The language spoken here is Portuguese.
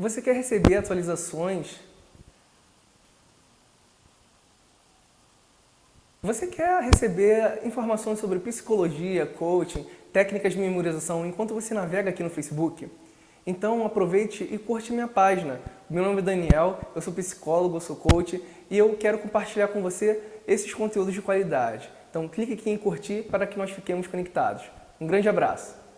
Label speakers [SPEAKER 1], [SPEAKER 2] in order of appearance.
[SPEAKER 1] Você quer receber atualizações? Você quer receber informações sobre psicologia, coaching, técnicas de memorização enquanto você navega aqui no Facebook? Então aproveite e curte minha página. Meu nome é Daniel, eu sou psicólogo, eu sou coach e eu quero compartilhar com você esses conteúdos de qualidade. Então clique aqui em curtir para que nós fiquemos conectados. Um grande abraço!